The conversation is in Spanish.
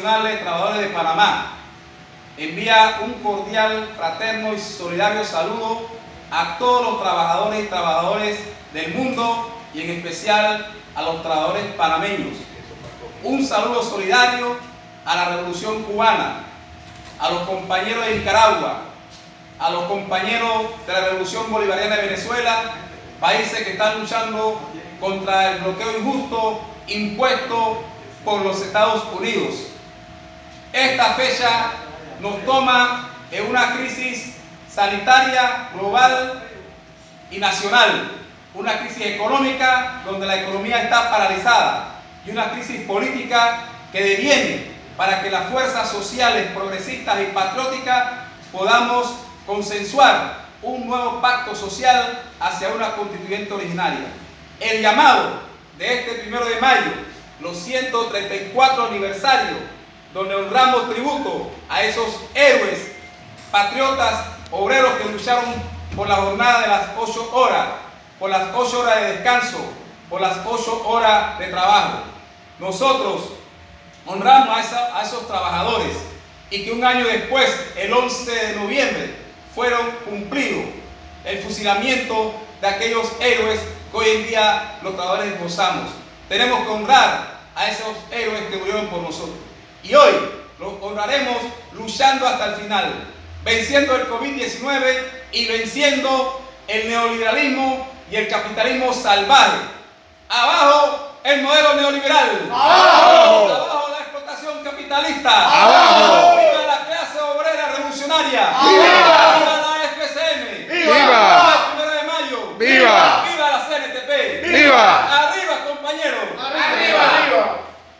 Trabajadores de Panamá envía un cordial, fraterno y solidario saludo a todos los trabajadores y trabajadores del mundo y en especial a los trabajadores panameños. Un saludo solidario a la Revolución Cubana, a los compañeros de Nicaragua, a los compañeros de la Revolución Bolivariana de Venezuela, países que están luchando contra el bloqueo injusto impuesto por los Estados Unidos. Esta fecha nos toma en una crisis sanitaria global y nacional, una crisis económica donde la economía está paralizada y una crisis política que deviene para que las fuerzas sociales progresistas y patrióticas podamos consensuar un nuevo pacto social hacia una constituyente originaria. El llamado de este primero de mayo, los 134 aniversarios, donde honramos tributo a esos héroes, patriotas, obreros que lucharon por la jornada de las 8 horas, por las 8 horas de descanso, por las 8 horas de trabajo. Nosotros honramos a, a esos trabajadores y que un año después, el 11 de noviembre, fueron cumplidos el fusilamiento de aquellos héroes que hoy en día los trabajadores gozamos. Tenemos que honrar a esos héroes que murieron por nosotros. Y hoy lo honraremos luchando hasta el final, venciendo el COVID-19 y venciendo el neoliberalismo y el capitalismo salvaje. Abajo el modelo neoliberal. Abajo, Abajo la explotación capitalista. Abajo. Abajo la clase obrera revolucionaria.